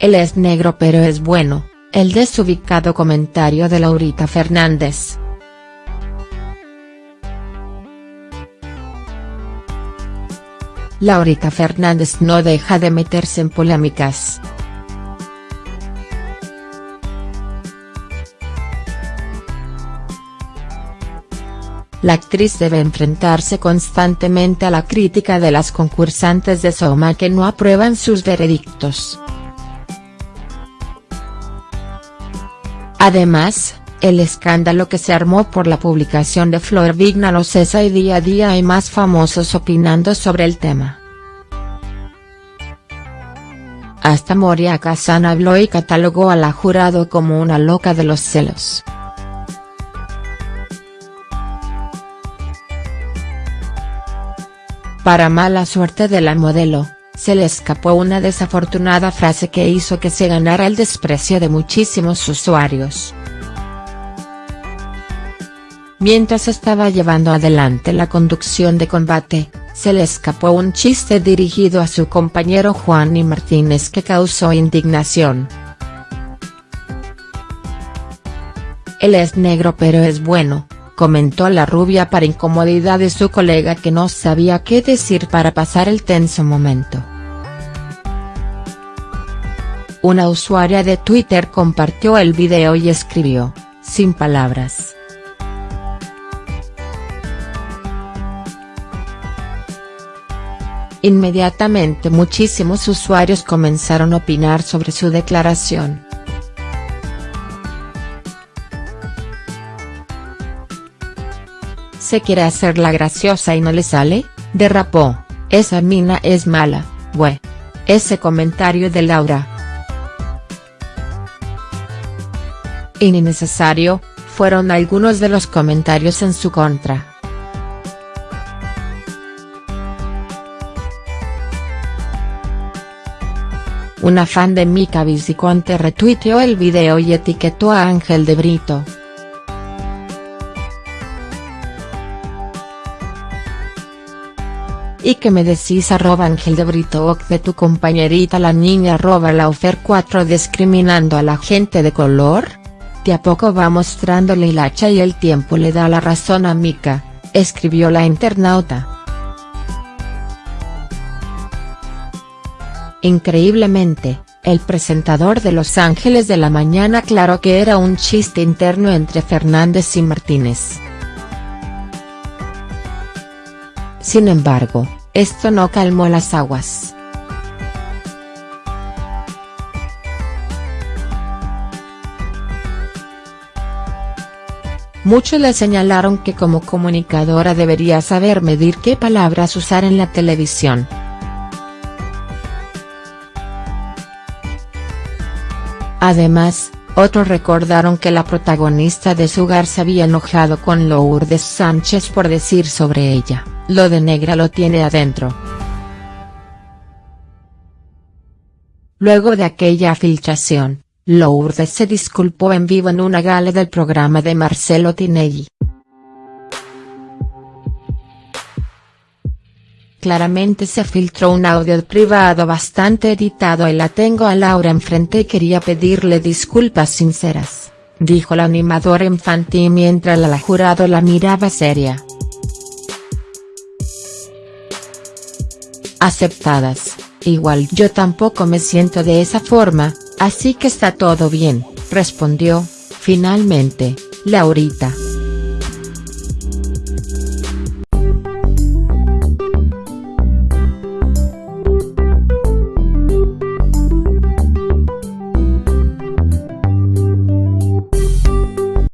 Él es negro pero es bueno, el desubicado comentario de Laurita Fernández. Laurita Fernández no deja de meterse en polémicas. La actriz debe enfrentarse constantemente a la crítica de las concursantes de Soma que no aprueban sus veredictos. Además, el escándalo que se armó por la publicación de Flor Vigna no cesa y día a día hay más famosos opinando sobre el tema. Hasta Moria Kazan habló y catalogó a la jurado como una loca de los celos. Para mala suerte de la modelo, se le escapó una desafortunada frase que hizo que se ganara el desprecio de muchísimos usuarios. Mientras estaba llevando adelante la conducción de combate, se le escapó un chiste dirigido a su compañero Juan y Martínez que causó indignación. Él es negro pero es bueno, comentó la rubia para incomodidad de su colega que no sabía qué decir para pasar el tenso momento. Una usuaria de Twitter compartió el video y escribió, sin palabras. Inmediatamente muchísimos usuarios comenzaron a opinar sobre su declaración. se quiere hacer la graciosa y no le sale, derrapó, esa mina es mala, bue. Ese comentario de Laura. Innecesario, fueron algunos de los comentarios en su contra. Una fan de Mika Viciconte retuiteó el video y etiquetó a Ángel de Brito. ¿Y que me decís arroba Ángel de Brito de tu compañerita la niña arroba la ofer 4 discriminando a la gente de color? De a poco va mostrándole el hacha y el tiempo le da la razón a Mika, escribió la internauta. Increíblemente, el presentador de Los Ángeles de la Mañana aclaró que era un chiste interno entre Fernández y Martínez. Sin embargo, esto no calmó las aguas. Muchos le señalaron que como comunicadora debería saber medir qué palabras usar en la televisión. Además, otros recordaron que la protagonista de su hogar se había enojado con Lourdes Sánchez por decir sobre ella. Lo de negra lo tiene adentro. Luego de aquella filtración, Lourdes se disculpó en vivo en una gala del programa de Marcelo Tinelli. Claramente se filtró un audio privado bastante editado y la tengo a Laura enfrente y quería pedirle disculpas sinceras, dijo la animadora infantil mientras la jurado la miraba seria. aceptadas, igual yo tampoco me siento de esa forma, así que está todo bien, respondió, finalmente, Laurita.